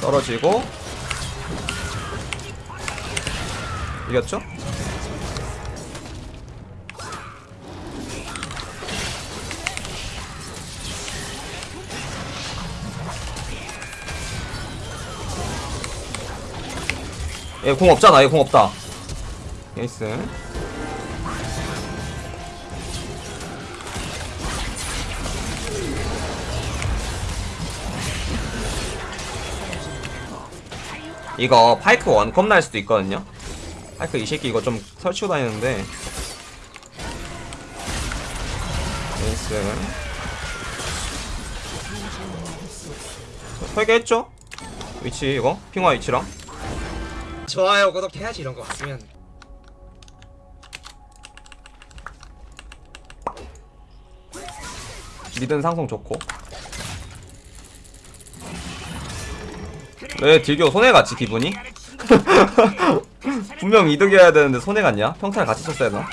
떨어지고 이겼죠? 얘 공 없잖아 얘 공 없다 에이스 이거 파이크 원컵 날 수도 있거든요. 파이크 이 새끼 이거 좀 설치고 다니는데. 에이스. 설계했죠? 위치 이거? 핑화 위치랑? 좋아요. 구독해야지 이런 거 같으면. 미든 상성 좋고 왜 딜교 손해갔지 기분이? 분명 이득이어야 되는데 손해갔냐? 평타를 같이 쳤어야 되나?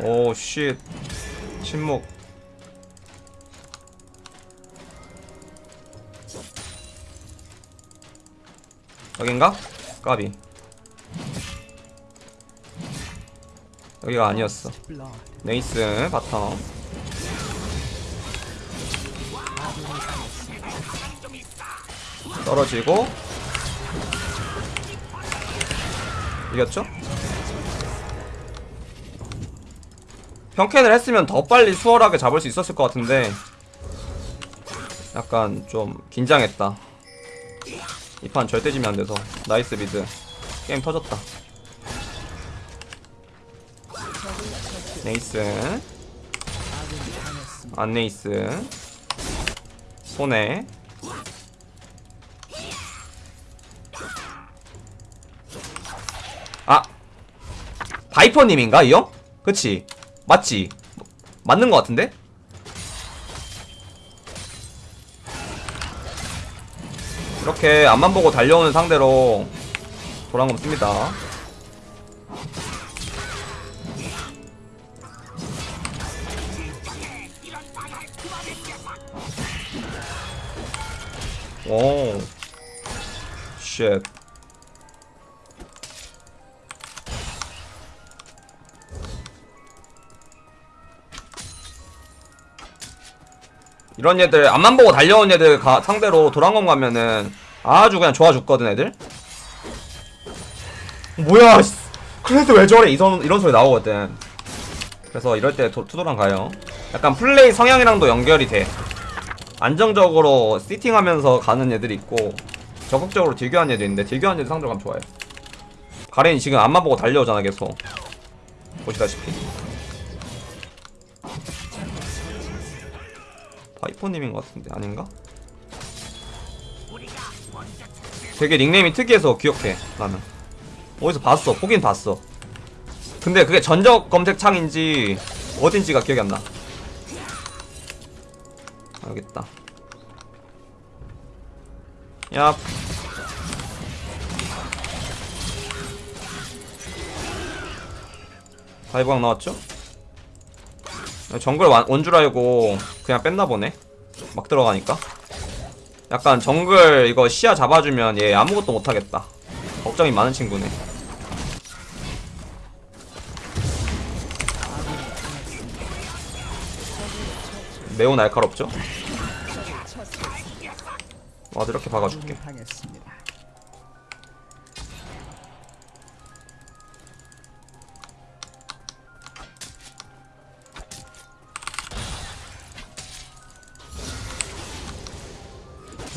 오쉣 침묵 여긴가? 까비 여기가 아니었어 nice bottom 떨어지고. 이겼죠? 평캔을 했으면 더 빨리 수월하게 잡을 수 있었을 것 같은데 약간 좀 긴장했다. 이 판 절대 지면 안 돼서. 나이스 미드. 게임 터졌다. 네이스. 안 네이스. 손에 바이퍼님인가 이 형? 그치 맞지 맞는 것 같은데? 이렇게 앞만 보고 달려오는 상대로 도랑검 씁니다 오 쉣. 이런 애들 앞만 보고 달려온 애들 가, 상대로 도랑검 가면은 아주 그냥 좋아 죽거든 애들? 뭐야 씨. 그래도 왜 저래? 이런, 이런 소리 나오거든. 그래서 이럴 때 도, 투도랑 가요. 약간 플레이 성향이랑도 연결이 돼. 안정적으로 시팅하면서 가는 애들이 있고 적극적으로 딜교하는 애들 있는데 딜교하는 애들 상대로 가면 좋아요. 가렌이 지금 앞만 보고 달려오잖아 계속. 보시다시피 파이퍼님인 것 같은데 아닌가? 되게 닉네임이 특이해서 기억해 나는. 어디서 봤어? 보긴 봤어. 근데 그게 전적 검색창인지 어딘지가 기억이 안나. 알겠다. 야 dive각 나왔죠? 정글 온 줄 알고 그냥 뺐나 보네. 막 들어가니까. 약간 정글 이거 시야 잡아주면 얘 아무것도 못하겠다. 걱정이 많은 친구네. 매우 날카롭죠? ward 이렇게 박아줄게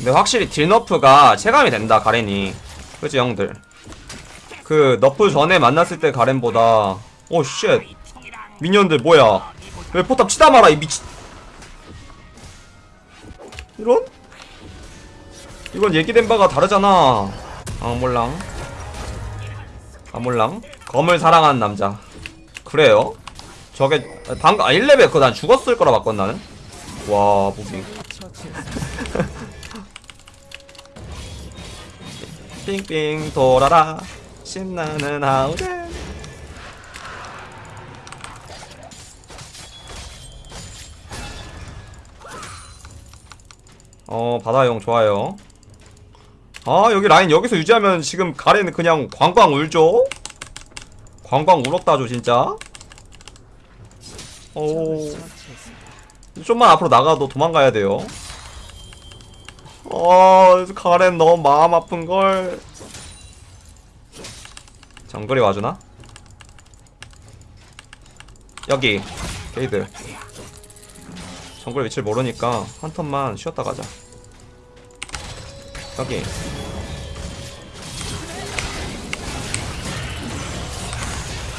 근데 확실히 deal nerf가 체감이 된다 가렌이. 그치 형들? 그 nerf 전에 만났을 때 가렌보다 oh shit. minion들 뭐야? 왜 포탑 치다 말아 이 미친. 이런? 이건 얘기된 바가 다르잖아. 아 몰랑. 아 몰랑. 검을 사랑하는 남자. 그래요? 저게 방금 아 1레벨 그거 난 죽었을 거라 봤거든 나는? 와 무빙 빙빙 돌아라. 신나는 하울에 어 바다용 좋아요. 아 여기 라인 여기서 유지하면 지금 가래는 그냥 광광 울죠? 광광 울었다죠 진짜? 오. 좀만 앞으로 나가도 도망가야 돼요. 어 가렌 너무 마음 아픈걸. 정글이 와주나? 여기 게이드. 정글 위치를 모르니까 한 턴만 쉬었다 가자. 여기.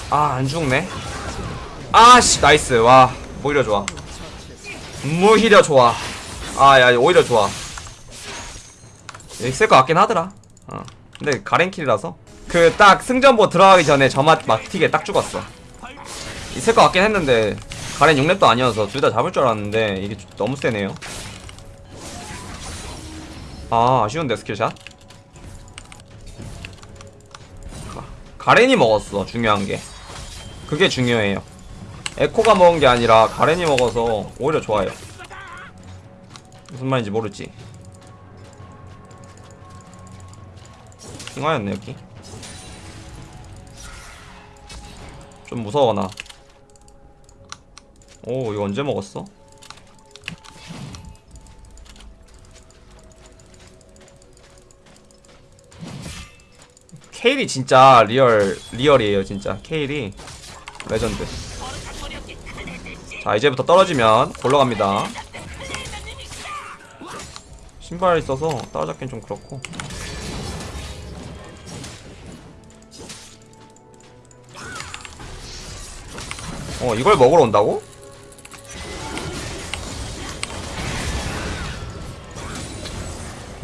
아 안 죽네? 아씨 nice. 와 오히려 좋아. 무히려 좋아. 아야 오히려 좋아 있을 것 같긴 하더라. 어. 근데 가렌 kill이라서. 그 딱 승전보 들어가기 전에 점화 막 튀게 딱 죽었어. 있을 것 같긴 했는데 가렌 6렙도 아니어서 둘 다 잡을 줄 알았는데 이게 좀 너무 세네요. 아 아쉬운데 skill shot? 가- 가렌이 먹었어 중요한 게. 그게 중요해요. 에코가 먹은 게 아니라 가렌이 먹어서 오히려 좋아요. 무슨 말인지 모르지 핑화였네 여기. 좀 무서워 나. 오 이거 언제 먹었어? 케일이 진짜 real real이에요 진짜. 케일이 레전드. 자 이제부터 떨어지면 골로 갑니다. 신발 있어서 따라잡긴 좀 그렇고 어 이걸 먹으러 온다고?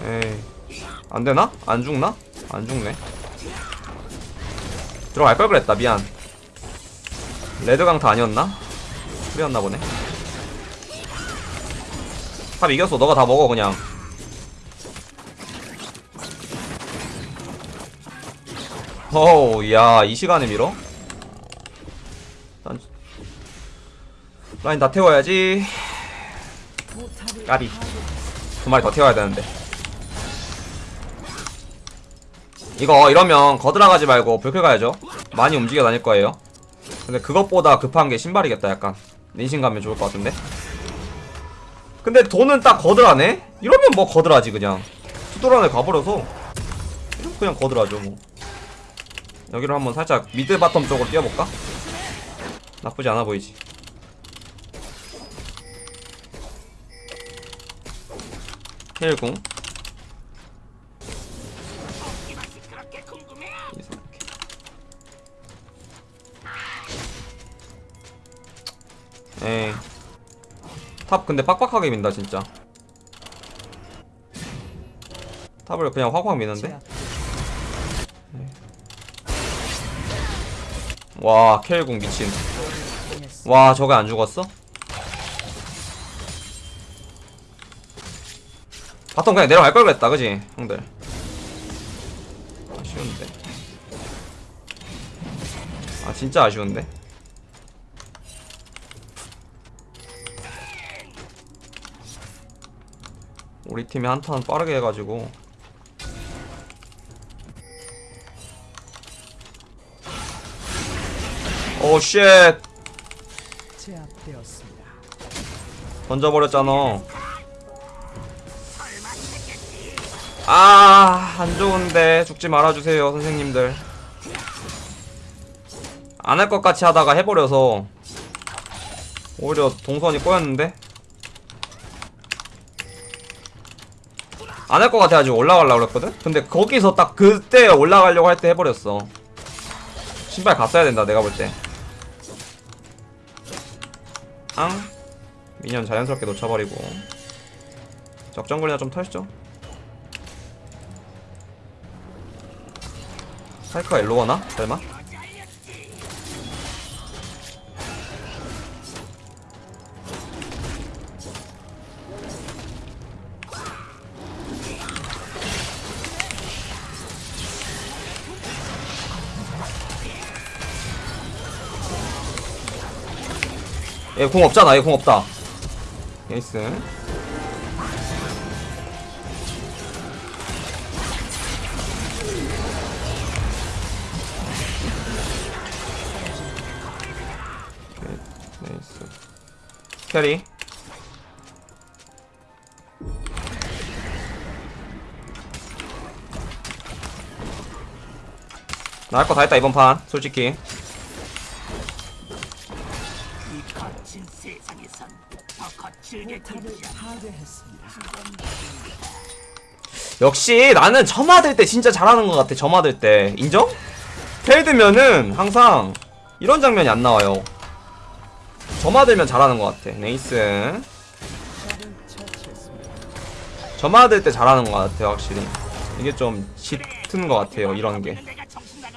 에이 안되나? 안 죽나? 안 죽네 들어갈 걸 그랬다 미안 red 강타 아니었나? 그랬나 보네 top 이겼어 너가 다 먹어 그냥 어우 야이 시간에 밀어? 라인 다 태워야지. 까비. 두 마리 더 태워야 되는데. 이거 이러면 거드라 가지 말고 블클 가야죠. 많이 움직여 다닐 거예요. 근데 그것보다 급한 게 신발이겠다 약간. 닌신 가면 좋을 것 같은데. 근데 돈은 딱 거드라네? 이러면 뭐 거드라 하지 그냥. two도란에 가버려서 그냥 거드라 하죠 뭐. 여기로 한번 살짝 mid bottom 쪽으로 뛰어볼까? 나쁘지 않아 보이지 이렇게. 에이. 탑 근데 빡빡하게 민다 진짜. 탑을 그냥 확확 미는데? 와 켈궁 미친. 와 저게 안 죽었어? bottom 그냥 내려갈 걸 그랬다 그지 형들? 아쉬운데. 아 진짜 아쉬운데? 우리 팀이 한 turn 빠르게 해가지고. 오쉣! 제압되었습니다. 던져버렸잖아 아 안 좋은데 죽지 말아주세요 선생님들. 안 할 것 같이 하다가 해버려서 오히려 동선이 꼬였는데? 안 할 것 같아가지고 올라가려고 그랬거든? 근데 거기서 딱 그때 올라가려고 할 때 해버렸어. 신발 갔어야 된다 내가 볼때. 앙? 미니언 자연스럽게 놓쳐버리고. 적정거리나 좀 털시죠 사이크가 일로 가나? 설마? 얘 공 없잖아 얘 공 없다 에이스 캐리 나할 거 다 했다 이번 판 솔직히. 역시 나는 점화 들 때 진짜 잘하는 것 같아 점화 들 때 인정? 텔 들면은 항상 이런 장면이 안 나와요 점화 들면 잘하는 것 같아. nice. 점화 들 때 잘하는 것 같아 확실히. 이게 좀 짙은 것 같아요 이런 게.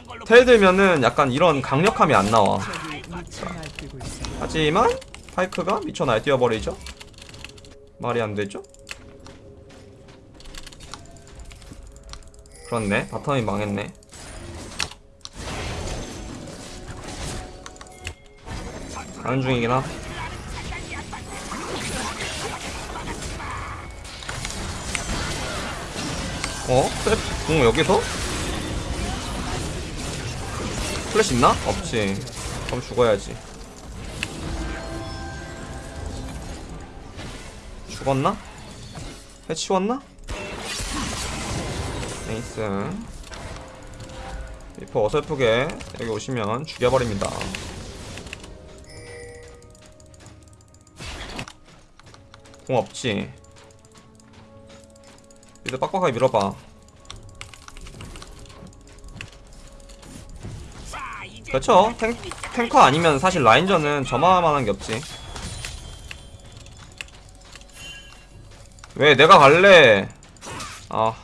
걸로 텔들면은 약간 이런 강력함이 안 나와. 하지만 파이크가 미쳐 날뛰어버리죠? 말이 안 되죠? 그렇네. 바텀이 망했네 가는 중이긴 하 어? 셀, 공 여기서? 플래시 있나? 없지 그럼 죽어야지 죽었나? 해치웠나? 에이스 리퍼 어설프게 여기 오시면 죽여버립니다 공 없지. mid 빡빡하게 밀어봐. 그렇죠. 탱, 탱커 아니면 사실 라인전은 저만한 게 없지. 왜 내가 갈래? 아.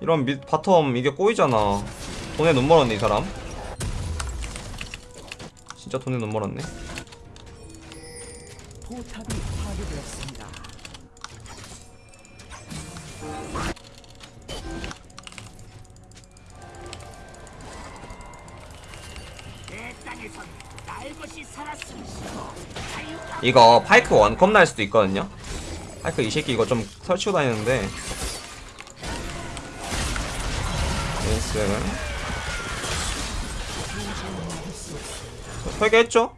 이런 미, bottom 이게 꼬이잖아. 돈에 눈 멀었네 이 사람 진짜 돈에 눈 멀었네. 포탑이 파괴되었습니다. 이거 파이크 원컵 날 수도 있거든요. 파이크 이 새끼 이거 좀 설치고 다니는데. 에이스 설계했죠?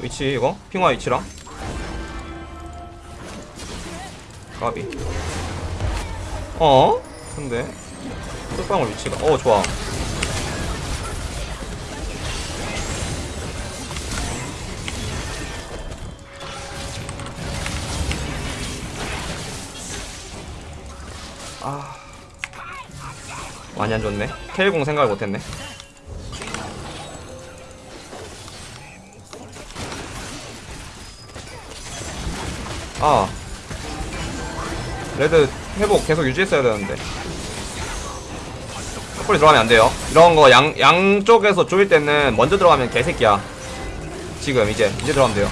위치 이거? 핑화 위치랑? 가비. 어? 근데 뚝방울 위치가 어 좋아. 아. 많이 안 좋네. K공 생각을 못했네 아. 레드 회복 계속 유지했어야 되는데. 섣불리 들어가면 안 돼요. 이런 거 양, 양쪽에서 조일 때는 먼저 들어가면 개새끼야. 지금 이제 이제 들어가면 돼요.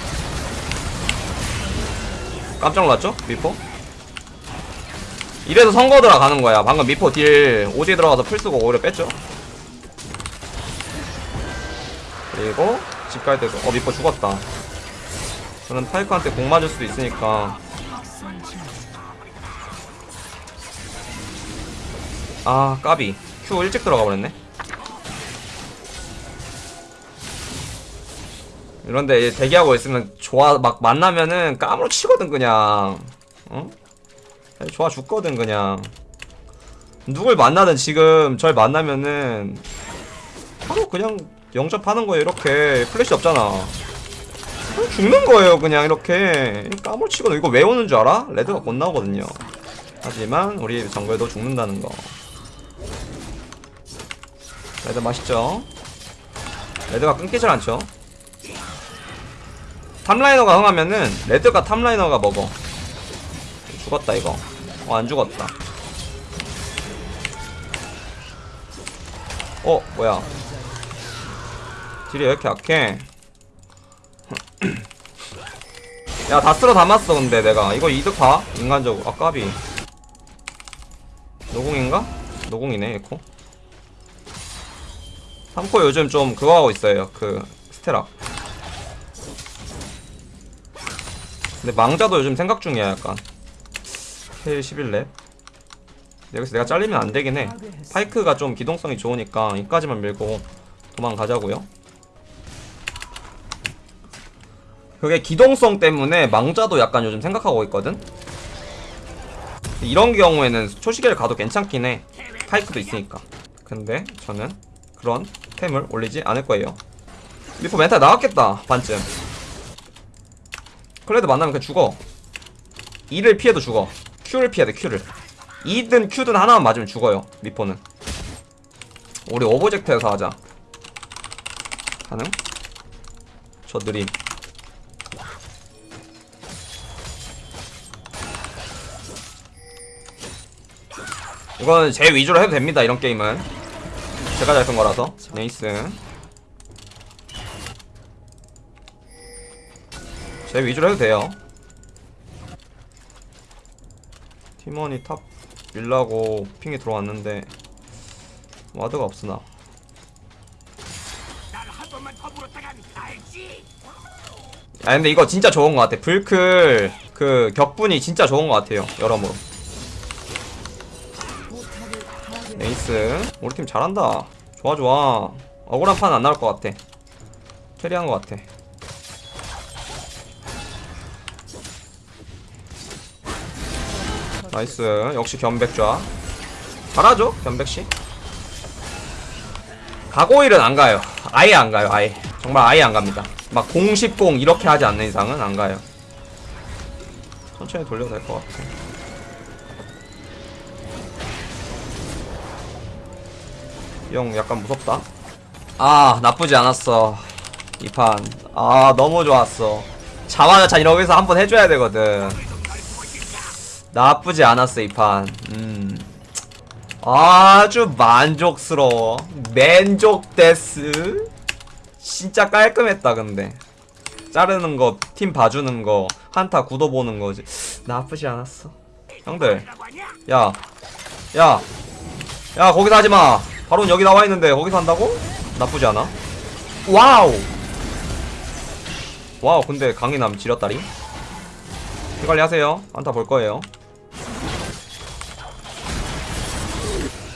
깜짝 놀랐죠? 미포? 이래서 선거 들어가는 거야. 방금 미포 deal 오지 들어가서 플 쓰고 오히려 뺐죠? 그리고 집 갈 때도 어 미포 죽었다 저는 파이크한테 공 맞을 수도 있으니까. 아 까비. Q 일찍 들어가 버렸네. 이런데 대기하고 있으면 좋아 막 만나면은 까무러 치거든 그냥. 어? 좋아 죽거든 그냥. 누굴 만나든 지금 절 만나면은 바로 그냥 영접하는 거예요 이렇게. 플래시 없잖아 죽는 거예요 그냥 이렇게. 까무러치거든 이거 왜 오는 줄 알아? red가 곧 나오거든요. 하지만 우리 정글도 죽는다는 거. red 맛있죠? red가 끊기질 않죠? top laner가 흥하면은 red가 top laner가 먹어. 죽었다 이거. 어 안 죽었다. 어 뭐야? deal이 왜 이렇게 약해 야 다 쓸어 담았어 근데 내가. 이거 이득 봐 인간적으로. 아 까비. 노공인가? 노공이네 에코. 3코 요즘 좀 그거 하고 있어요 그 스테라. 근데 망자도 요즘 생각 중이야 약간. K 11렙. 여기서 내가 잘리면 안 되긴 해. 파이크가 좀 기동성이 좋으니까 이까지만 밀고 도망가자고요 그게 기동성 때문에 망자도 약간 요즘 생각하고 있거든? 이런 경우에는 초시계를 가도 괜찮긴 해. 파이크도 있으니까. 근데 저는 그런 템을 올리지 않을 거예요. 미포 멘탈 나왔겠다 반쯤. 클레드 만나면 그냥 죽어. E를 피해도 죽어. Q를 피해야 돼 Q를. E든 Q든 하나만 맞으면 죽어요 미포는. 우리 object에서 하자. 가능? 저 느림 이건 제 위주로 해도 됩니다 이런 게임은. 제가 잘 쓴 거라서. nice. 제 위주로 해도 돼요. 팀원이 top 밀라고 ping이 들어왔는데 ward가 없으나? 아 근데 이거 진짜 좋은 것 같아. 불클 그 격분이 진짜 좋은 것 같아요 여러모로 에이스. 우리 팀 잘한다. 좋아 좋아. 억울한 판 안 나올 것 같아. carry한 것 같아. nice. 역시 견백좌. 잘하죠 견백씨? 가고일은 안 가요. 아예 안 가요 아예. 정말 아예 안 갑니다. 막 공식공 이렇게 하지 않는 이상은 안 가요. 천천히 돌려도 될 것 같아 형 약간 무섭다. 아 나쁘지 않았어. 이 판. 아 너무 좋았어. 자화자찬 여기서 한번 해줘야 되거든. 나쁘지 않았어 이 판. 음. 아주 만족스러워. 만족 데스. 진짜 깔끔했다 근데. 자르는 거 팀 봐주는 거 한타 구도 보는 거지 나쁘지 않았어. 형들? 야, 야, 야, 거기서 하지 마. 바로 여기 나와 있는데 거기서 한다고? 나쁘지 않아. wow. wow, 근데 강인함 지렸다리. 피 관리 하세요. 안타 볼 거예요.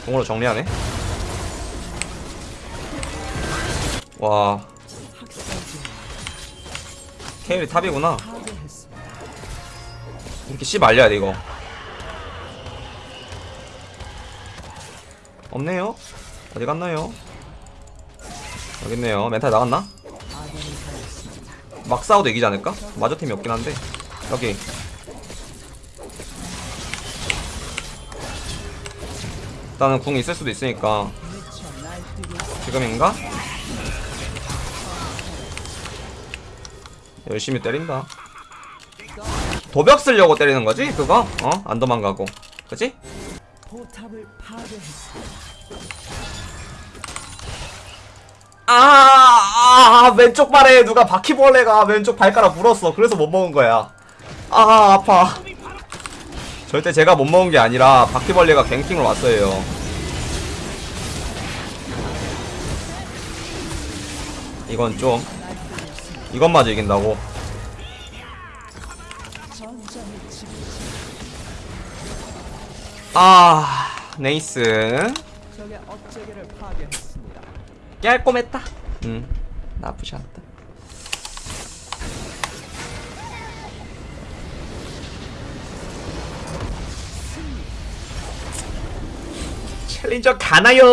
공으로 정리하네. 와, 케일이 탑이구나. 이렇게 씨 말려야 돼 이거. 없네요. 어디 갔나요? 여기 있네요. 멘탈 나갔나? 막 싸워도 이기지 않을까? 마저 팀이 없긴 한데 여기 일단은 궁 있을 수도 있으니까 지금인가? 열심히 때린다 도벽 쓰려고 때리는 거지 그거? 어? 안 도망가고 그치? 아, 아, 왼쪽 발에 누가 바퀴벌레가 왼쪽 발가락 물었어. 그래서 못 먹은 거야. 아, 아파. 절대 제가 못 먹은 게 아니라 바퀴벌레가 갱킹을 왔어요. 이건 좀 이것마저 이긴다고. 아, 네이스. 깔끔했다. 음, 나쁘지 않다. 챌린저 가나요?